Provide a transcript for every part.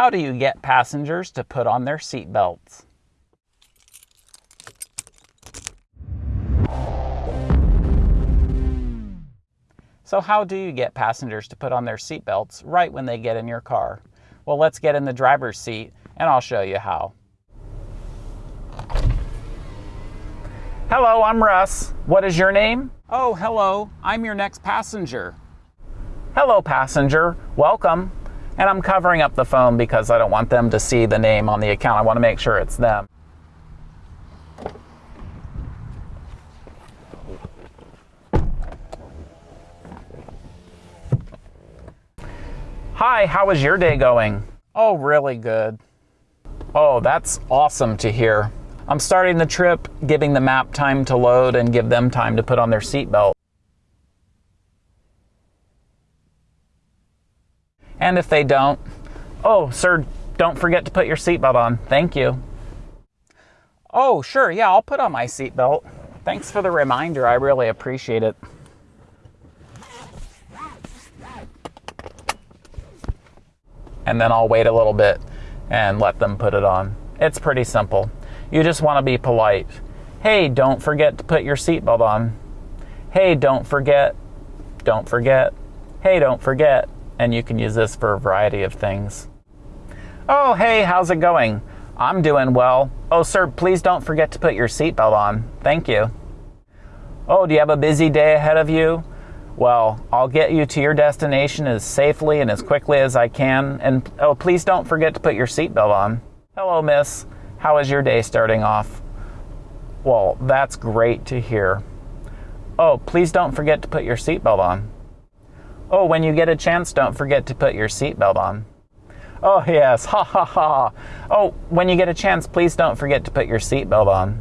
How do you get passengers to put on their seatbelts? So how do you get passengers to put on their seatbelts right when they get in your car? Well, let's get in the driver's seat and I'll show you how. Hello, I'm Russ. What is your name? Oh, hello. I'm your next passenger. Hello, passenger. Welcome. And I'm covering up the phone because I don't want them to see the name on the account. I want to make sure it's them. Hi, how was your day going? Oh, really good. Oh, that's awesome to hear. I'm starting the trip, giving the map time to load and give them time to put on their seatbelt. And if they don't, oh, sir, don't forget to put your seatbelt on. Thank you. Oh, sure, yeah, I'll put on my seatbelt. Thanks for the reminder. I really appreciate it. and then I'll wait a little bit and let them put it on. It's pretty simple. You just want to be polite. Hey, don't forget to put your seatbelt on. Hey, don't forget. Don't forget. Hey, don't forget. And you can use this for a variety of things. Oh, hey, how's it going? I'm doing well. Oh, sir, please don't forget to put your seatbelt on. Thank you. Oh, do you have a busy day ahead of you? Well, I'll get you to your destination as safely and as quickly as I can. And oh, please don't forget to put your seatbelt on. Hello, miss. How is your day starting off? Well, that's great to hear. Oh, please don't forget to put your seatbelt on. Oh, when you get a chance, don't forget to put your seatbelt on. Oh, yes, ha ha ha. Oh, when you get a chance, please don't forget to put your seatbelt on.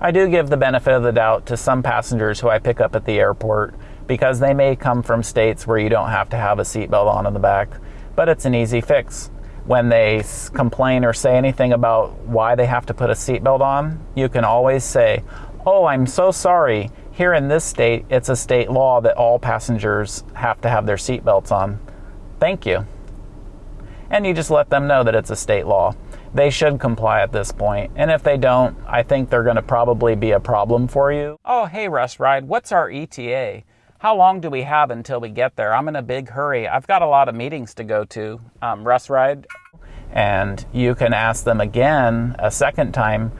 I do give the benefit of the doubt to some passengers who I pick up at the airport because they may come from states where you don't have to have a seatbelt on in the back, but it's an easy fix. When they complain or say anything about why they have to put a seatbelt on, you can always say, Oh, I'm so sorry. Here in this state, it's a state law that all passengers have to have their seatbelts on. Thank you. And you just let them know that it's a state law. They should comply at this point. and if they don't, I think they're going to probably be a problem for you. Oh, hey, Russ Ride, what's our ETA? How long do we have until we get there? I'm in a big hurry. I've got a lot of meetings to go to. Um, Russ Ride, and you can ask them again a second time,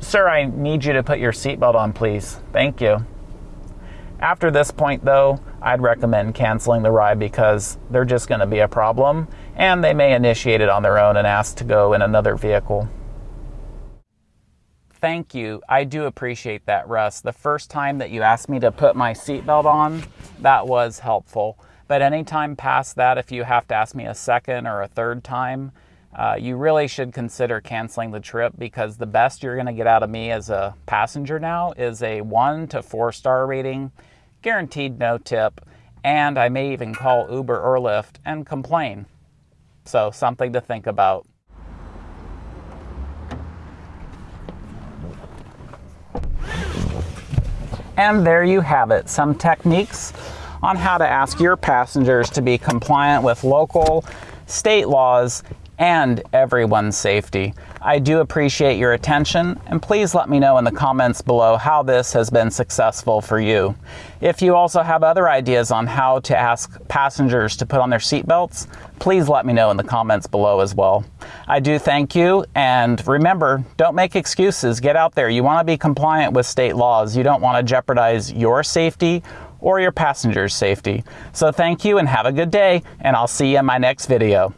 Sir, I need you to put your seatbelt on, please. Thank you. After this point, though, I'd recommend canceling the ride because they're just going to be a problem and they may initiate it on their own and ask to go in another vehicle. Thank you. I do appreciate that, Russ. The first time that you asked me to put my seatbelt on, that was helpful. But anytime past that, if you have to ask me a second or a third time, uh, you really should consider canceling the trip because the best you're going to get out of me as a passenger now is a one to four star rating, guaranteed no tip, and I may even call Uber or Lyft and complain. So, something to think about. And there you have it, some techniques on how to ask your passengers to be compliant with local, state laws, and everyone's safety. I do appreciate your attention, and please let me know in the comments below how this has been successful for you. If you also have other ideas on how to ask passengers to put on their seatbelts, please let me know in the comments below as well. I do thank you, and remember, don't make excuses. Get out there. You want to be compliant with state laws. You don't want to jeopardize your safety or your passengers' safety. So thank you and have a good day, and I'll see you in my next video.